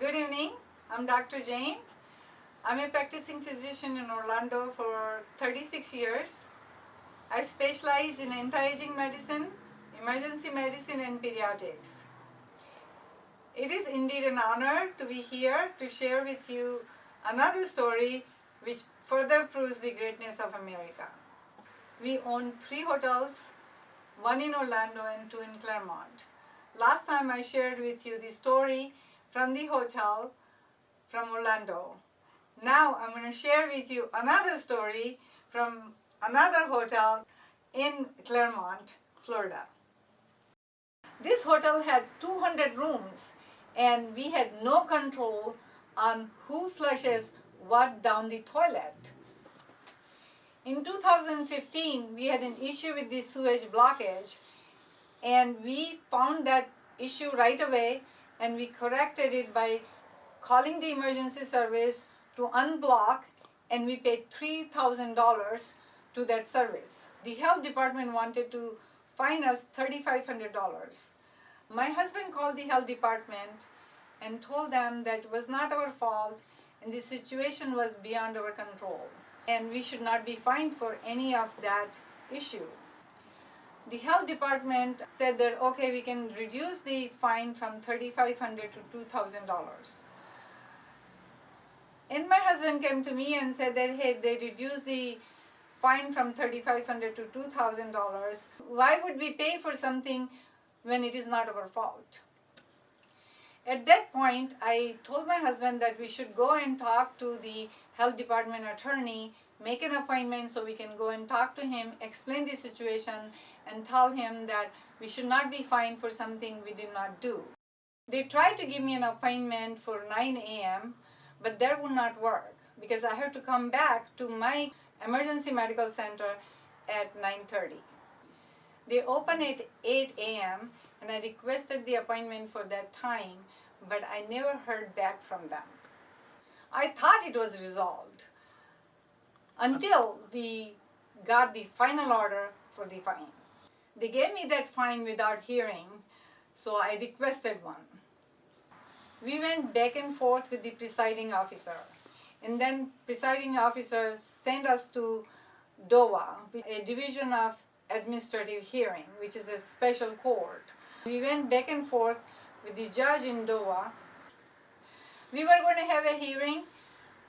Good evening. I'm Dr. Jane. I'm a practicing physician in Orlando for 36 years. I specialize in anti-aging medicine, emergency medicine, and pediatrics. It is indeed an honor to be here to share with you another story which further proves the greatness of America. We own three hotels, one in Orlando and two in Clermont. Last time I shared with you the story from the hotel from Orlando. Now I'm going to share with you another story from another hotel in Clermont, Florida. This hotel had 200 rooms and we had no control on who flushes what down the toilet. In 2015, we had an issue with the sewage blockage and we found that issue right away and we corrected it by calling the emergency service to unblock and we paid $3,000 to that service. The health department wanted to fine us $3,500. My husband called the health department and told them that it was not our fault and the situation was beyond our control and we should not be fined for any of that issue. The health department said that okay we can reduce the fine from 3,500 to $2,000. And my husband came to me and said that hey they reduced the fine from 3,500 to $2,000. Why would we pay for something when it is not our fault? At that point, I told my husband that we should go and talk to the health department attorney, make an appointment so we can go and talk to him, explain the situation, and tell him that we should not be fined for something we did not do. They tried to give me an appointment for 9 a.m., but that would not work because I have to come back to my emergency medical center at 9.30. They open at 8 a.m. and I requested the appointment for that time, but I never heard back from them. I thought it was resolved until we got the final order for the fine. They gave me that fine without hearing, so I requested one. We went back and forth with the presiding officer, and then presiding officer sent us to DOA, a division of administrative hearing, which is a special court. We went back and forth with the judge in DOA. We were going to have a hearing,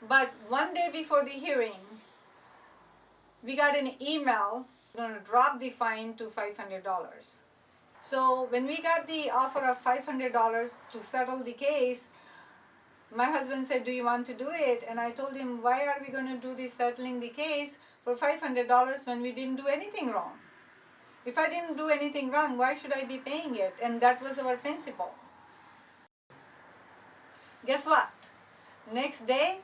but one day before the hearing, we got an email going to drop the fine to $500. So when we got the offer of $500 to settle the case, my husband said, do you want to do it? And I told him, why are we going to do this settling the case for $500 when we didn't do anything wrong? If I didn't do anything wrong, why should I be paying it? And that was our principle. Guess what? Next day,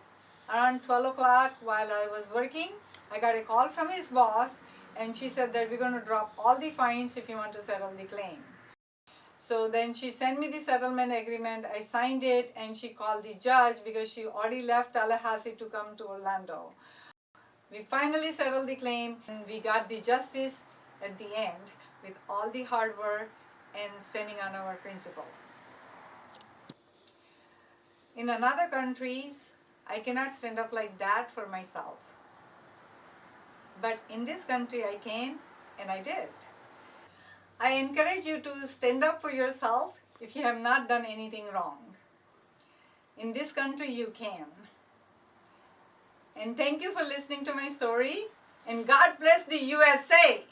around 12 o'clock while I was working, I got a call from his boss and she said that we're going to drop all the fines if you want to settle the claim. So then she sent me the settlement agreement, I signed it, and she called the judge because she already left Tallahassee to come to Orlando. We finally settled the claim and we got the justice at the end with all the hard work and standing on our principle. In another countries, I cannot stand up like that for myself. But in this country I came and I did. I encourage you to stand up for yourself if you have not done anything wrong. In this country you can. And thank you for listening to my story and God bless the USA!